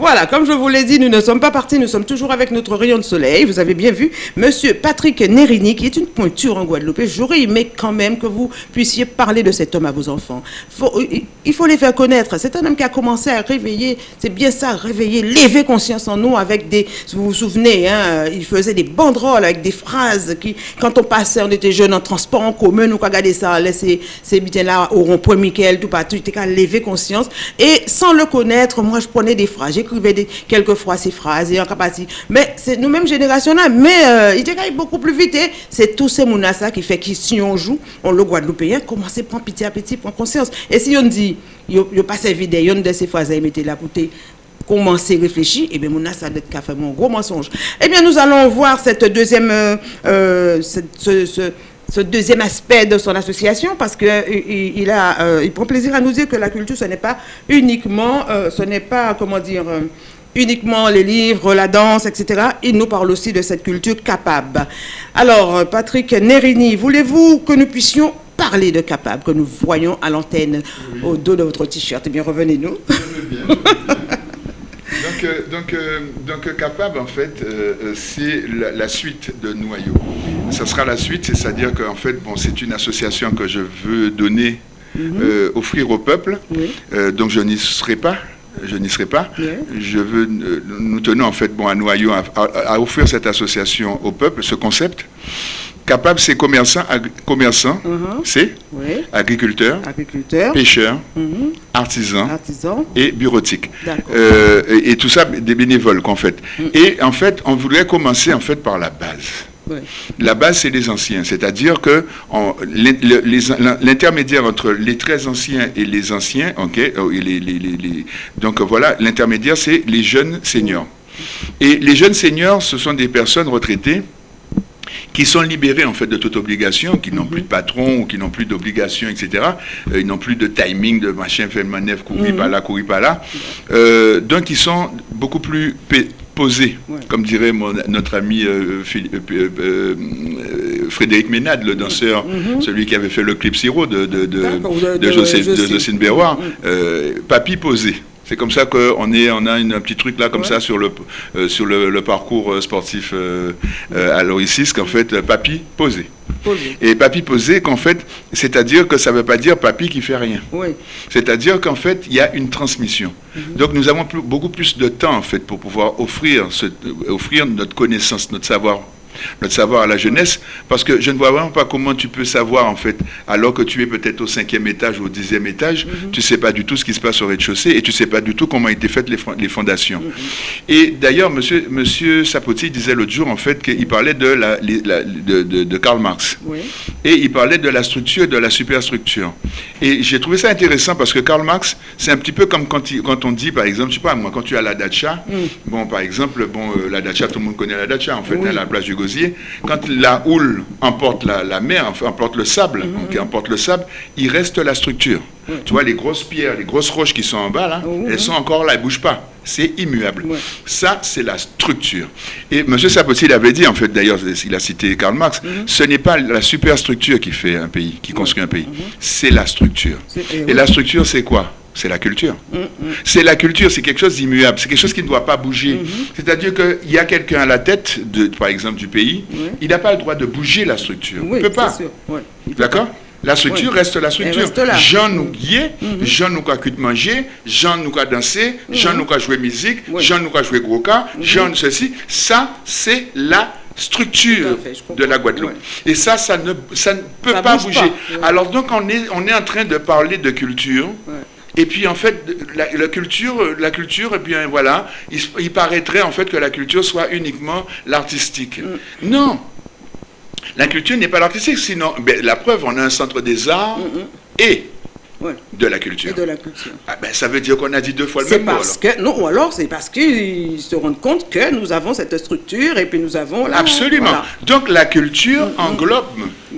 Voilà, comme je vous l'ai dit, nous ne sommes pas partis, nous sommes toujours avec notre rayon de soleil. Vous avez bien vu, Monsieur Patrick Nerini, qui est une pointure en Guadeloupe. J'aurais aimé quand même que vous puissiez parler de cet homme à vos enfants. il faut les faire connaître. C'est un homme qui a commencé à réveiller, c'est bien ça, réveiller, lever conscience en nous avec des, vous vous souvenez, hein, il faisait des banderoles avec des phrases qui, quand on passait, on était jeunes en transport en commun, nous, regarder ça, laisser ces bitins-là au rond-point Michael, tout partout, il était qu'à lever conscience. Et sans le connaître, moi, je prenais des phrases, j'écrivais quelquefois ces phrases, et en capacité. Mais c'est nous-mêmes générationnels, mais euh, il était beaucoup plus vite. C'est tous ces mounas qui fait que si on joue, on le Guadeloupéen, commence à prendre petit à petit, prendre conscience. Et si on dit, il n'y a pas servi une de ces phrases, il mettait la bouteille commencer à réfléchir, et eh bien, mon ça doit être fait mon gros mensonge. Eh bien, nous allons voir cette deuxième, euh, euh, deuxième aspect de son association parce qu'il il, a, euh, il prend plaisir à nous dire que la culture, ce n'est pas uniquement, euh, ce n'est pas, comment dire, euh, uniquement les livres, la danse, etc. Il nous parle aussi de cette culture capable. Alors, Patrick Nerini, voulez-vous que nous puissions parler de capable, que nous voyons à l'antenne au dos de votre t-shirt? Eh bien, revenez-nous. Donc, euh, donc, euh, donc capable, en fait, euh, c'est la, suite de Noyau. Ça sera la suite, c'est-à-dire qu'en fait, bon, c'est une association que je veux donner, mhm. offrir au peuple. donc, je n'y serai pas. Je n'y serai pas. Je veux, nous tenons en fait bon, à Noyau à, offrir cette association au peuple, ce concept. Capable, c'est commerçant, commerçant uh-huh. c'est agriculteur, agriculteur, pêcheur, uh-huh. artisan, et bureautique. Euh, et, tout ça, des bénévoles qu'en fait. Mm. Et en fait, on voudrait commencer en fait par la base. La base, c'est les anciens, c'est-à-dire que l'intermédiaire entre les très anciens et les anciens, ok, euh, donc voilà, l'intermédiaire, c'est les jeunes seniors. Et les jeunes seniors, ce sont des personnes retraitées qui sont libérés en fait de toute obligation, qui n'ont plus de patron, ou qui n'ont plus d'obligation, etc. Euh, ils n'ont plus de timing, de machin, fait manœuvre, courir par là, courir par là. Euh, donc ils sont beaucoup plus posés, comme dirait notre ami euh, Frédéric Ménade, le danseur, mm-hmm. celui qui avait fait le clip Siro de, de, de, de. Mm-hmm. papy posé. C'est comme ça qu'on est, on a une, un petit truc là comme ça sur le euh, sur le, parcours euh, sportif euh, à l'Oricis qu'en fait papy posé. Et papy posé qu'en fait, c'est-à-dire que ça ne veut pas dire papy qui fait rien. C'est-à-dire qu'en fait, il y a une transmission. Mhm. Donc nous avons beaucoup plus de temps en fait pour pouvoir offrir, offrir notre connaissance, notre savoir notre savoir à la jeunesse, parce que je ne vois vraiment pas comment tu peux savoir, en fait, alors que tu es peut-être au cinquième étage ou au dixième étage, mhm. tu ne sais pas du tout ce qui se passe au rez-de-chaussée et tu ne sais pas du tout comment étaient faites les, fondations. Mhm. Et d'ailleurs, monsieur, monsieur Sapoti disait l'autre jour, en fait, qu'il parlait de, la, de, Karl Marx. Et il parlait de la structure et de la superstructure. Et j'ai trouvé ça intéressant parce que Karl Marx, c'est un petit peu comme quand, quand, on dit, par exemple, je sais pas, moi, quand tu as la dacha, mm. bon, par exemple, bon, euh, la dacha, tout le monde connaît la dacha, en fait, à la place du quand la houle emporte la, mer, emporte le sable, mhm. emporte le sable, il reste la structure. Tu vois, les grosses pierres, les grosses roches qui sont en bas, là, elles sont encore là, elles ne bougent pas. C'est immuable. Ça, c'est la structure. Et M. Sapoti l'avait dit, en fait, d'ailleurs, il a cité Karl Marx, mhm. ce n'est pas la superstructure qui fait un pays, qui construit un pays. Mhm. C'est la structure. Et la structure, c'est quoi? C'est la culture. Mm, mm. C'est la culture, c'est quelque chose d'immuable, c'est quelque chose qui ne doit pas bouger. Mm-hmm. C'est-à-dire qu'il y a quelqu'un à la tête, de, par exemple, du pays, il n'a pas le droit de bouger la structure. il ne peut pas. D'accord la structure reste la structure. Jean nous guier, mm-hmm. Jean nous a manger, Jean nous a danser, mm-hmm. Jean nous a jouer musique, Jean nous a jouer gros cas, Jean ceci. Ça, c'est la structure de la Guadeloupe. Et ça, ça ne, ça ne peut pas bouger. Alors donc, on est, on est en train de parler de culture. Et puis en fait, la, culture, la culture, et eh bien voilà, il, paraîtrait en fait que la culture soit uniquement l'artistique. Mm. Non, la culture n'est pas l'artistique, sinon, ben, la preuve, on a un centre des arts mm, mm. et de la culture. de la culture. Ah ben, ça veut dire qu'on a dit deux fois le même mot. Que, non, ou alors c'est parce qu'ils se rendent compte que nous avons cette structure et puis nous avons... Absolument. Donc la culture englobe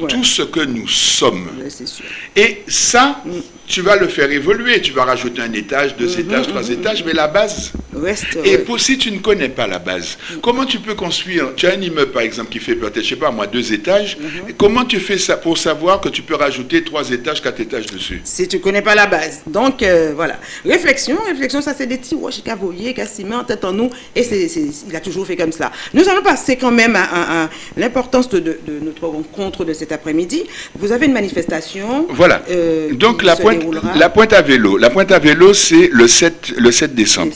tout ce que nous sommes. sûr. Et ça, tu vas le faire évoluer. Tu vas rajouter un étage, deux étages, trois étages, mais la base. Reste, Et pour, si tu ne connais pas la base, comment tu peux construire? Tu as un immeuble, par exemple, qui fait peut-être, je sais pas, moi, deux étages. Comment tu fais ça pour savoir que tu peux rajouter trois étages, quatre étages dessus? Si tu ne connais pas la base. Donc, euh, voilà. Réflexion, réflexion, ça, c'est des petits roches met en tête en nous. Et c'est, il a toujours fait comme ça. Nous allons passer quand même à, l'importance de, notre rencontre de cet après-midi. Vous avez une manifestation. Voilà. Euh, Donc, la pointe, la pointe à vélo. La pointe à vélo, c'est le 7, le 7 décembre.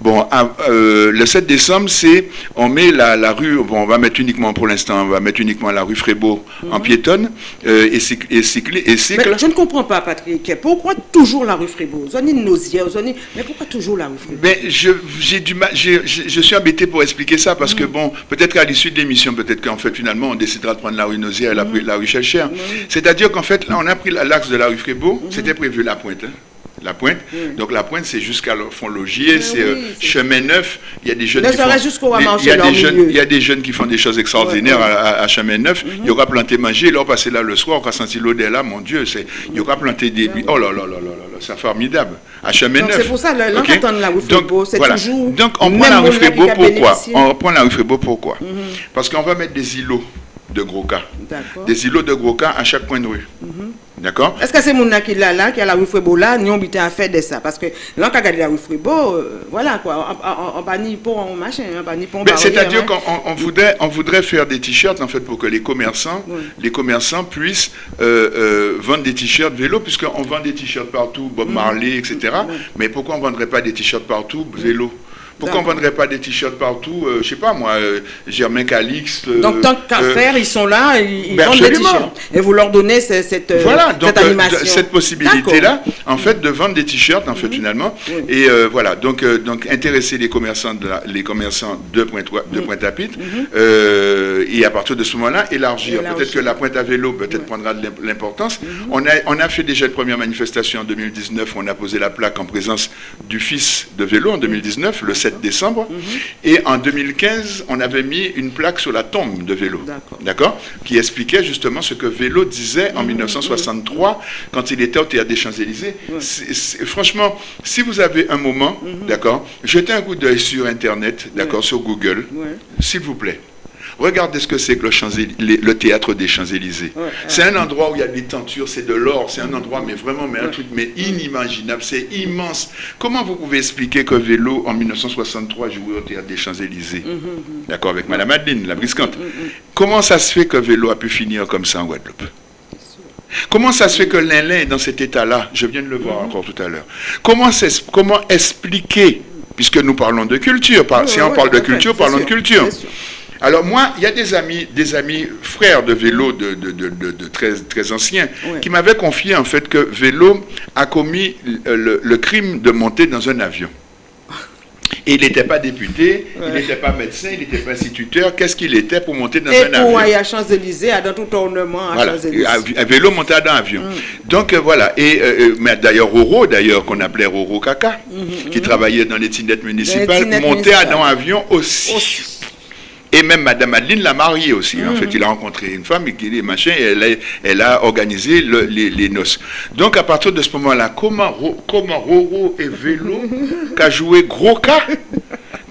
Bon, euh, le 7 décembre, c'est, on met la, la, rue, bon, on va mettre uniquement pour l'instant, on va mettre uniquement la rue Frébeau en mhm. piétonne euh, et, cycle, et, cycle, et cycle. je ne comprends pas, Patrick. Pourquoi toujours la rue Frébeau Vous avez nausière, mais pourquoi toujours la rue Frébeau Mais je, j'ai du mal, je, je, suis embêté pour expliquer ça parce que, mhm. bon, peut-être qu'à l'issue de l'émission, peut-être qu'en fait, finalement, on décidera de prendre la rue Nausière et la, mhm. la rue Chelcher. C'est-à-dire qu'en fait, là, on a pris l'axe de la rue Frébeau, c'était prévu la pointe. Hein. La pointe. Donc la pointe, c'est jusqu'à fond logier, c'est euh, chemin neuf. Il y a des jeunes qui font, il y a des jeunes, il y a des jeunes qui font des choses extraordinaires à, chemin neuf. Il y aura planté manger, là on passer là le soir, on aura senti l'odeur là, mon Dieu, c'est il y aura planté des oh là là là là là, c'est formidable. À chemin neuf. C'est pour ça là, okay? la rue c'est toujours Donc on prend la rue Frébeau pourquoi On prend la rue Frébeau pourquoi Parce qu'on va mettre des îlots de gros cas. Des îlots de gros cas à chaque point de rue. Mhm. D'accord? Est-ce que c'est mon qui là, là, qui a la rue Frébo là, nous on à faire de ça? Parce que là, quand on regarde la rue Frébo, euh, voilà quoi, on va ni pour un machin, on va ni pour C'est-à-dire hein. qu'on on voudrait, on voudrait faire des t-shirts en fait pour que les commerçants, les commerçants puissent euh, euh, vendre des t-shirts vélo, puisqu'on vend des t-shirts partout, Bob mm. Marley, etc. Mais pourquoi on ne vendrait pas des t-shirts partout, vélo? Pourquoi on ne vendrait pas des t-shirts partout euh, Je ne sais pas moi, euh, Germain Calix. Euh, donc tant qu'à faire, ils sont là, ils, ben, vendent des t-shirts. Et vous leur donnez cette, voilà, donc, animation. cette possibilité-là, en fait, de vendre des t-shirts, en fait, finalement. Et voilà, donc, donc intéresser les commerçants de, les commerçants de Pointe-à-Pitre. Mhm. et à partir de ce moment-là, élargir. Peut-être que la Pointe à vélo peut-être prendra de l'importance. Mhm. on, a, on a fait déjà une première manifestation en 2019, on a posé la plaque en présence du fils de vélo en 2019, le 7 décembre. Mhm. Et en 2015, on avait mis une plaque sur la tombe de Vélo, d'accord, qui expliquait justement ce que Vélo disait en 1963 mhm. quand il était au théâtre des Champs-Élysées. Franchement, si vous avez un moment, mhm. d'accord, jetez un coup d'œil sur Internet, d'accord, sur Google, s'il vous plaît. Regardez ce que c'est que le, le, théâtre des Champs-Élysées. c'est un endroit où il y a des tentures, c'est de l'or, c'est un endroit, mais vraiment, mais un truc mais inimaginable, c'est immense. Comment vous pouvez expliquer que Vélo, en 1963, jouait au théâtre des Champs-Élysées? Mm-hmm, mm-hmm. D'accord, avec Madame Adeline, la briscante. Comment ça se fait que Vélo a pu finir comme ça en Guadeloupe? Comment ça se fait que l'Inlin est dans cet état-là? Je viens de le voir encore tout à l'heure. Comment, comment expliquer, puisque nous parlons de culture, si on parle de culture, parlons de culture. Alors moi, il y a des amis, des amis frères de vélo de, très, très anciens qui m'avaient confié en fait que vélo a commis le, crime de monter dans un avion. Et il n'était pas député, il n'était pas médecin, il n'était pas instituteur. Qu'est-ce qu'il était pour monter dans un avion Et pour aller à Champs-Élysées, à dans tout tournement à Champs-Élysées. Vélo monté dans un avion. Mm. Donc euh, voilà. Et euh, euh, d'ailleurs Roro, d'ailleurs qu'on appelait Roro Kaka, mm-hmm, qui mm-hmm. travaillait dans les tinettes municipales, montait dans un avion aussi. Et même Madame Adeline l'a marié aussi. En fait, il a rencontré une femme et qui est machin, et elle a, elle a organisé les, noces. Donc, à partir de ce moment-là, comment, comment Roro et Vélo, qu'a joué gros cas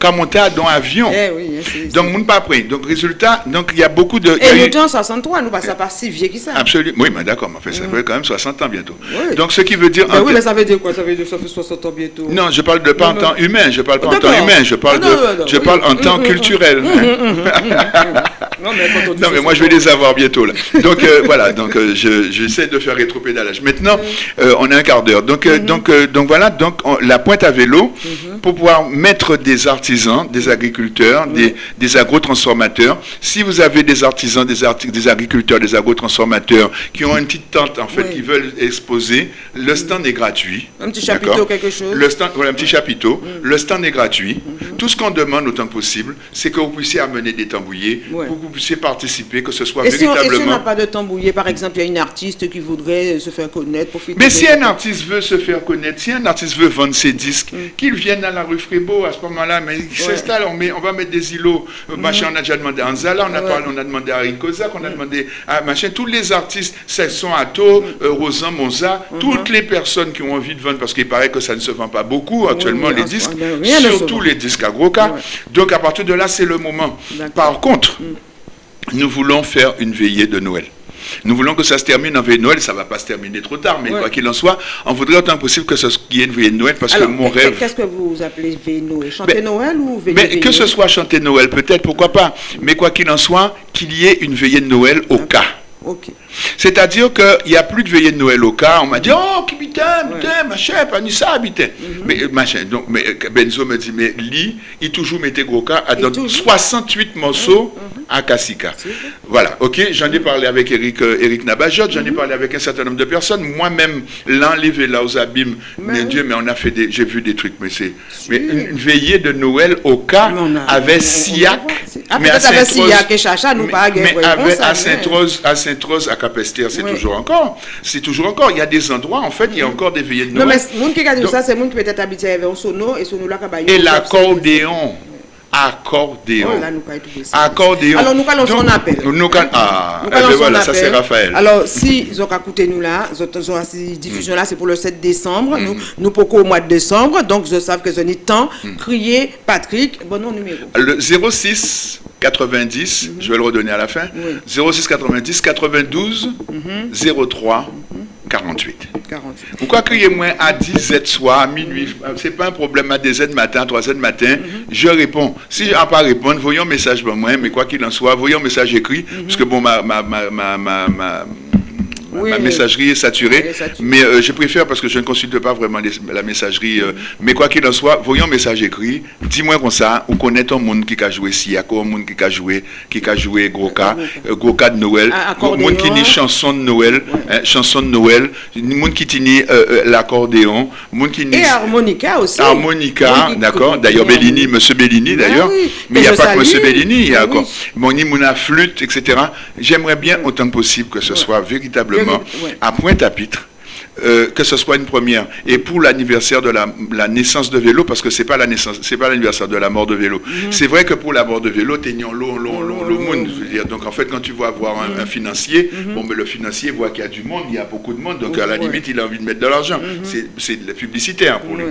qu'à monter dans l'avion. Eh oui, donc, nous pas pris. Donc, résultat, donc il y a beaucoup de. Et nous, en 63, nous passons pas si vieux que ça. Absolument. Oui, mais d'accord, fait, ça fait quand même 60 ans bientôt. Donc, ce qui veut dire. oui, mais ça veut dire quoi? Ça veut dire que ça fait 60 ans bientôt. Non, je parle de pas en temps humain, je parle pas en temps humain, je parle, de, je parle en temps culturel. Non, mais moi, je vais les avoir bientôt. Là. Donc, euh, voilà, donc euh, j'essaie de faire rétro-pédalage. Maintenant, euh, on a un quart d'heure. Donc, donc, donc, voilà, donc, la pointe à vélo, pour pouvoir mettre des artisans, des agriculteurs, des, des agrotransformateurs. Si vous avez des artisans, des, des agriculteurs, des agrotransformateurs qui ont une petite tente, en fait, qui veulent exposer, le stand est gratuit. Un petit chapiteau, quelque chose le stand, Voilà, un petit chapiteau. Le stand est gratuit Tout ce qu'on demande autant que possible, c'est que vous puissiez amener des tambouillés, pour que vous puissiez participer, que ce soit véritablement... et si on n'a pas de tambouillé, par exemple, il y a une artiste qui voudrait se faire connaître, profiter... Mais si un artiste veut se faire connaître, si un artiste veut vendre ses disques, mm. qu'il vienne à la rue Frébeau à ce moment-là, mais s'installe, on, on, va mettre des îlots, euh, mm. machin, on a déjà demandé à Anzala, on a, parlé, on a demandé à Ricosa, on a mm. demandé à machin, tous les artistes, sont Atto, euh, Rosan, Monza, toutes les personnes qui ont envie de vendre, parce qu'il paraît que ça ne se vend pas beaucoup actuellement, les disques, surtout les disques à gros cas. Donc à partir de là, c'est le moment. Par contre, nous voulons faire une veillée de Noël. Nous voulons que ça se termine en veille de Noël. Ça ne va pas se terminer trop tard, mais quoi qu'il en soit, on voudrait autant possible que ce qu'il y ait une veille de Noël parce que mon rêve. Qu'est-ce que vous appelez veille de Noël? Chanter Noël ou veille mais Que ce soit chanter Noël, peut-être, pourquoi pas. Mais quoi qu'il en soit, qu'il y ait une veillée de Noël au cas. C'est-à-dire qu'il n'y a plus de veillée de Noël au cas. On m'a dit, oh, qui putain, putain, machin, pas ni ça, putain. Mhm. Mais, machin, donc, mais Benzo me dit, mais lui, il toujours mettait gros cas à 68 morceaux mhm, mhm. À Kassika. Voilà, ok, j'en ai parlé avec Eric, euh, Eric Nabajot, j'en ai parlé avec un certain nombre de personnes. Moi-même, l'enlever là aux abîmes, mais Dieu, mais on a fait des, j'ai vu des trucs, mais c'est, mais une veillée de Noël au cas avec Siak. Mais à Saint-Rose, à Saint-Rose, à Saint-Rose, à Capester, c'est toujours encore. C'est toujours encore. Il y a des endroits, en fait, il y a encore des veillées de Noël. Non, mais monde qui ça, c'est monde qui peut-être habité avec un sono et sono là Et l'accordéon. Accordéon. Oh, accordéon. Alors, nous allons son appel. Nous ah, nous voilà, ça c'est Raphaël. Alors, si vous écouté nous là, cette diffusion là, c'est pour le 7 décembre. Nous, mm. nous pourquoi au mois de décembre. Donc, je sais que ce n'est temps. Mm. Crier Patrick, bon nom numéro. Le 06 90, je vais le redonner à la fin. 06 90 92 03 48. 48. Pourquoi criez-moi à 10 Z soir, à minuit? Ce n'est pas un problème à 2 Z matin, 3 Z matin. Mhm. Je réponds. Si je n'ai pas répondre, voyons un message pour moi, mais quoi qu'il en soit, voyons un message écrit. Mhm. Parce que bon, ma, ma, ma, ma ma messagerie est saturée. Mais euh, je préfère parce que je ne consulte pas vraiment la messagerie. Euh, mais quoi qu'il en soit, voyons un message écrit. Dis-moi comme ça, on connaît un monde qui a joué si, un monde qui a joué, qui a joué gros cas, euh, gros cas de Noël, un monde qui dit chanson de Noël, hein, chanson de Noël, monde qui dit l'accordéon, monde qui Et harmonica aussi. Harmonica, d'accord. D'ailleurs, Bellini, Monsieur Bellini bah d'ailleurs. Mais il n'y a pas que Monsieur Bellini, il y a encore. Mon Mouna flûte, etc. J'aimerais bien autant que possible que ce soit véritablement à Pointe-à-Pitre. Euh, que ce soit une première. Et pour l'anniversaire de la, naissance de vélo, parce que c'est pas la naissance, c'est pas l'anniversaire de la mort de vélo. Mhm. C'est vrai que pour la mort de vélo, t'es long, long, long, long monde. Je veux dire. Donc en fait, quand tu vas avoir un, mhm. financier, mhm. bon, mais le financier voit qu'il y a du monde, il y a beaucoup de monde, donc à la limite, il a envie de mettre de l'argent. C'est de la publicité hein, pour lui.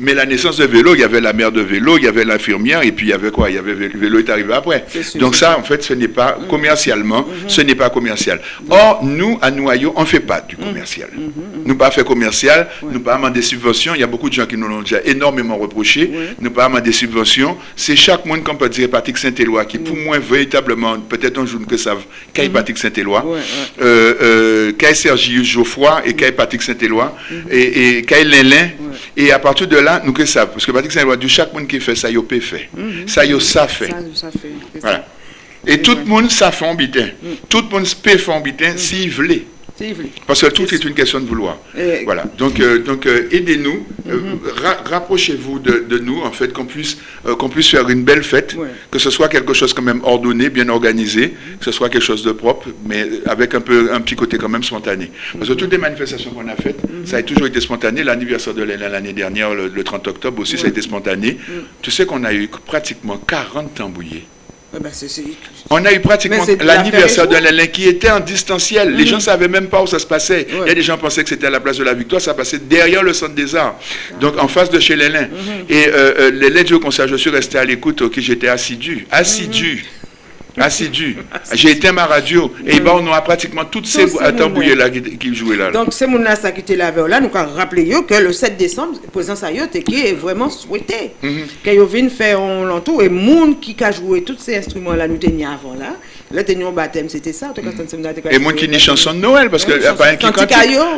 Mais la naissance de vélo, il y avait la mère de vélo, il y avait l'infirmière, et puis il y avait quoi? Il y avait le vélo est arrivé après. donc ça, en fait, ce n'est pas commercialement, ce n'est pas commercial. Or, nous, à Noyau, on fait pas du commercial nous pas fait commercial, nous pas des subventions. Il y a beaucoup de gens qui nous l'ont déjà énormément reproché. Nous pas des subventions. C'est chaque monde qu'on peut dire Patrick Saint-Éloi qui, pour moi, véritablement, peut-être un jour que savent, qu'est mm Patrick Saint-Éloi, euh, euh, Sergi Geoffroy et qu'est Patrick Saint-Éloi mhm. et, et qu'est Lélin. Et à partir de là, nous que savons. Parce que Patrick Saint-Éloi, du chaque monde qui fait ça, il peut fait. Mhm. Ça, il ça fait. Ça, fait. Voilà. Et tout le monde, ça fait en bitin. Mm. Tout le monde peut faire en bitin mm. s'il veut. Parce que tout est une question de vouloir. Voilà. Donc, euh, donc euh, aidez-nous, euh, mhm. rapprochez-vous de, nous, en fait, qu'on puisse, qu'on puisse faire une belle fête, que ce soit quelque chose quand même ordonné, bien organisé, que ce soit quelque chose de propre, mais avec un, peu, un petit côté quand même spontané. Parce que toutes les manifestations qu'on a faites, mhm. ça a toujours été spontané. L'anniversaire de l'année dernière, le, 30 octobre aussi, ça a été spontané. Tu sais qu'on a eu pratiquement 40 tambouillés. Ben, on a eu pratiquement l'anniversaire de l'Alain qui était en distanciel. Les gens ne savaient même pas où ça se passait. Il y a des gens pensaient que c'était à la place de la Victoire, ça passait derrière le centre des arts, donc en face de chez l'Alain. Mhm. Et euh, euh, les lettres au conseil, je suis resté à l'écoute, ok, j'étais assidu, assidu. Mhm assidu. J'ai éteint ma radio et ben, on a pratiquement toutes ces tambouillés là qui, jouaient là. Donc c'est mon ça qui était là là, nous avons rappelé que le 7 décembre, le président Sayot qui est vraiment souhaité. Mm -hmm. Qu'il faire un l'entour et monde qui a joué tous ces instruments là nous tenions avant là. Là, t'es baptême, c'était ça. Et moi qui dis chanson de Noël, parce que n'y a pas un qui cantique.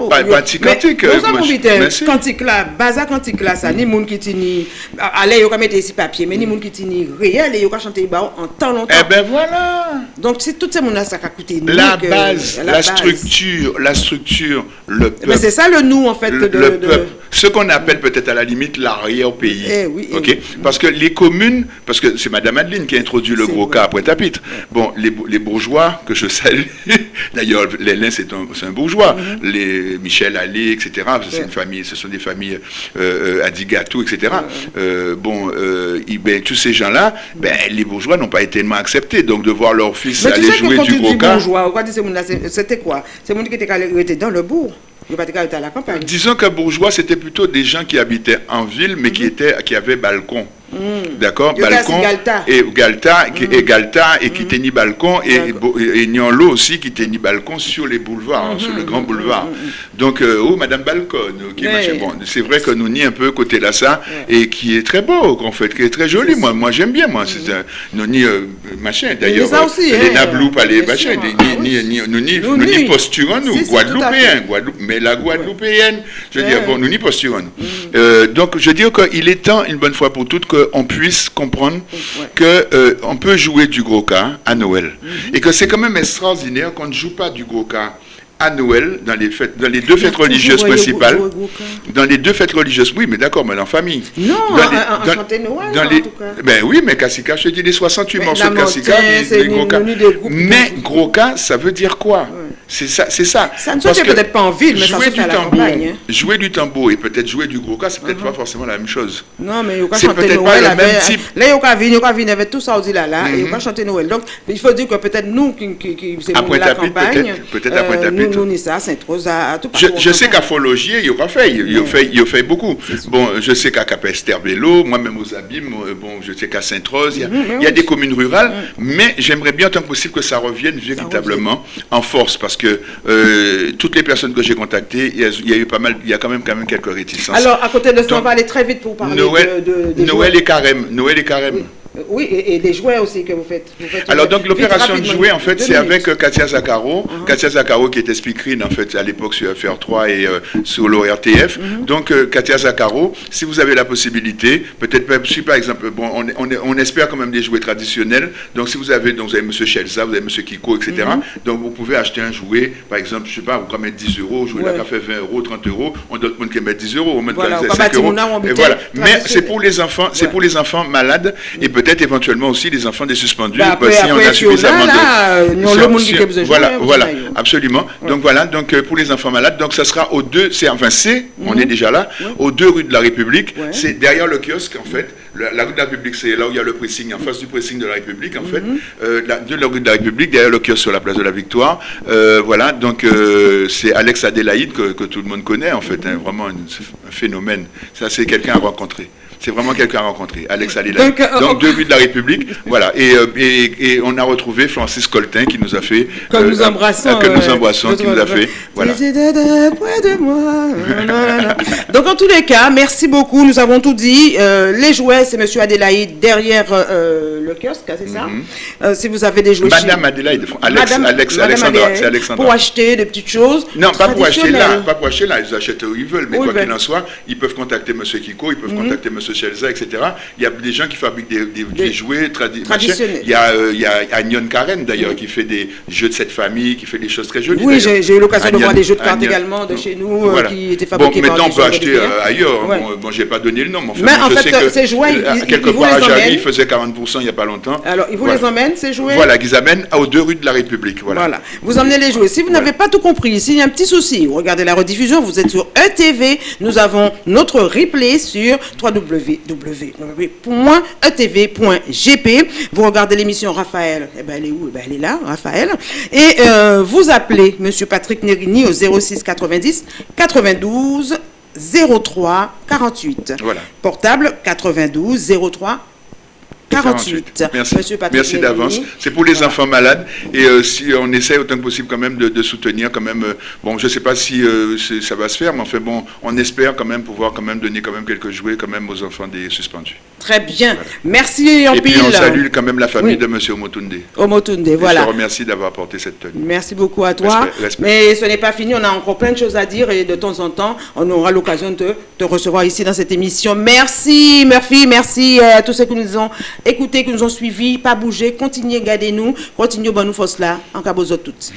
Pas un cantique. Nous avons dit, cantique là, baza cantique là, ça, ni monde qui tini, allez, il y a mettre ici papier, mais ni monde qui tini réel, et il y a chanter en temps longtemps. Eh ben voilà. Donc, c'est tout ce monde là, ça a coûté. La base, la structure, la structure, le peuple. Mais c'est ça le nous, en fait. Le peuple ce qu'on appelle peut-être à la limite l'arrière-pays. Eh oui, eh ok Parce que les communes, parce que c'est Madame Adeline qui a introduit le gros cas à Pointe-à-Pitre. Bon, les, les, bourgeois que je salue, d'ailleurs, Lélin, c'est un, un, bourgeois. Mm-hmm. Les Michel Allais, etc. C'est une famille, ce sont des familles euh, euh Adigatou, etc. Euh, bon, euh, ben, tous ces gens-là, ben, les bourgeois n'ont pas été tellement acceptés. Donc, de voir leur fils aller jouer du gros cas. C'était quoi? C'est mon qui était dans le bourg. Disons que bourgeois, c'était plutôt des gens qui habitaient en ville, mais qui, mhm. étaient, qui avaient balcon. Mm. D'accord Balcon. Et Galta, et Galta, et qui mm. tenait balcon, et, et, Nianlo aussi qui tenait balcon sur les boulevards, mm-hmm. sur le grand boulevard. Mm-hmm. Donc, euh, oh, Madame Balcon, bon, c'est vrai que nous n'y un peu côté là ça, et qui est très beau, en fait, qui est très joli. Moi, moi j'aime bien, moi. Mm-hmm. Nous ni euh, machin, d'ailleurs. Les hein. Nabloup, les machin, nous n'y posturons, nous, Guadeloupéens, mais la Guadeloupéenne, je veux dire, bon, nous n'y posturons, nous. Euh, donc, je veux dire qu'il est temps, une bonne fois pour toutes, que qu'on puisse comprendre qu'on euh, on peut jouer du gros cas à Noël. Mhm. Et que c'est quand même extraordinaire qu'on ne joue pas du gros cas à Noël, dans les, fêtes, dans les deux fêtes religieuses principales, dans les deux fêtes religieuses, oui, mais d'accord, mais en famille. Non, dans les, Noël, dans les, en tout cas. Ben oui, mais Kassika, je te dis les 68 morceaux de Kassika, les, gros cas. Mais gros cas, ça veut dire quoi? C'est ça, c'est ça. Ça ne se fait peut-être pas en ville, mais ça se fait à la campagne. Hein. Jouer du tambour et peut-être jouer du gros cas, c'est peut-être uh-huh. pas forcément la même chose. Non, mais il chanter Noël. Pas le même type. Là, il y a il y avait tout ça aussi là, là, et il faut chanter Noël. Donc, il faut dire que peut-être nous, qui, qui, qui c'est la campagne, peut-être à Tout Je, je sais qu'à Fologier, il y aura fait, il y a fait, il fait beaucoup. Bon, je sais qu'à Capesterbello, moi-même aux Abîmes, euh, bon, je sais qu'à Sainte-Rose, il y a mm-hmm, des communes rurales, mm. mais j'aimerais bien, tant que possible, que ça revienne véritablement en force, parce que euh, toutes les personnes que j'ai contactées, il y, a, eu pas mal, il y a quand même, quand même quelques réticences. Alors, à côté de ça, on va aller très vite pour parler Noël, de, Noël et carême. Noël et carême. Oui, et, des jouets aussi que vous faites. Alors, donc, l'opération de jouets, en fait, c'est avec euh, Katia Zakaro. Uh-huh. Katia Zakaro, qui était speakerine, en fait, à l'époque sur FR3 et euh, sur l'ORTF. Uh-huh. Donc, euh, Katia Zakaro, si vous avez la possibilité, peut-être, si par exemple, bon, on, on, on, espère quand même des jouets traditionnels. Donc, si vous avez, donc, vous avez M. Chelza, vous avez M. Kiko, etc. Uh-huh. Donc, vous pouvez acheter un jouet, par exemple, je ne sais pas, vous pouvez mettre 10 euros, jouer ouais. là, fait 20 euros, 30 euros. On doit qui mettre 10 euros, on met voilà, 5 euros. Et voilà. Mais c'est pour les enfants, c'est pour les enfants malades et peut-être éventuellement aussi les enfants des suspendus. Bah, après, si on a suffisamment de. Non, le monde qui besoin Voilà, voilà, absolument. Donc voilà, donc euh, pour les enfants malades, donc ça sera aux deux, c'est enfin c'est, on mhm. est déjà là, aux deux rues de la République. C'est derrière le kiosque en fait. La, rue de la République, c'est là où il y a le pressing, en face du pressing de la République en fait. Mhm. Euh, la, de la rue de la République, derrière le kiosque sur la place de la Victoire. Euh, voilà, donc c'est Alex Adélaïde que, tout le monde connaît en fait, hein, vraiment un, un phénomène. Ça, c'est quelqu'un à rencontrer. C'est vraiment quelqu'un à rencontrer. Alex Alila. Donc, euh, deux buts de la République. voilà. Euh, et, et, on a retrouvé Francis Coltin qui nous a fait. Que nous embrassons. que nous embrassons, qui nous a fait. Voilà. Donc, en tous les cas, merci beaucoup. Nous avons tout dit. Euh, les jouets, c'est M. Adélaïde derrière le kiosque, c'est ça mhm. Si vous avez des jouets. Madame Adélaïde. Alex, Alex, Alexandra. Pour acheter des petites choses. Non, pas pour acheter là. Pas pour acheter là. Ils achètent où ils veulent. Mais quoi qu'il en soit, ils peuvent contacter M. Kiko, ils peuvent mhm. contacter M. Chelza, etc. Il y a des gens qui fabriquent des, jouets traditionnels. Il y a, euh, il y a Agnon Karen, d'ailleurs, qui fait des jeux de cette famille, qui fait des choses très jolies. Oui, j'ai eu l'occasion de voir des jeux de cartes également de chez nous euh, qui étaient fabriqués bon, maintenant, on peut acheter euh, ailleurs. Hein. Bon, je n'ai pas donné le nom, mais, en fait, ces jouets, ils, quelque part à Jarry, ils faisaient 40% il n'y a pas longtemps. Alors, ils vous les emmènent, ces jouets Voilà, ils amènent aux deux rues de la République. Voilà. Vous emmenez les jouets. Si vous n'avez pas tout compris, s'il y a un petit souci, regardez la rediffusion, vous êtes sur ETV. Nous avons notre replay sur www www.etv.gp. Vous regardez l'émission Raphaël, eh ben, elle est où? Eh ben, Elle est là, Raphaël. Et euh, vous appelez M. Patrick Nerini au 06 90 92 03 48. Voilà. Portable 92 03 48. Merci, Merci d'avance. C'est pour les enfants malades et euh, si on essaie autant que possible quand même de, soutenir quand même. Euh, bon, je ne sais pas si euh, ça va se faire, mais enfin bon, on espère quand même pouvoir quand même donner quand même quelques jouets quand même aux enfants des suspendus. Très bien. Merci Et puis on salue quand même la famille de M. Omotunde. Omotunde, voilà. Je te remercie d'avoir apporté cette tenue. Merci beaucoup à toi. Mais ce n'est pas fini, on a encore plein de choses à dire et de temps en temps, on aura l'occasion de te recevoir ici dans cette émission. Merci Murphy, merci à tous ceux qui nous ont écoutez, qui nous ont suivis, pas bouger, continuez, gardez-nous, continuez, bonne nous force là, en cas toutes.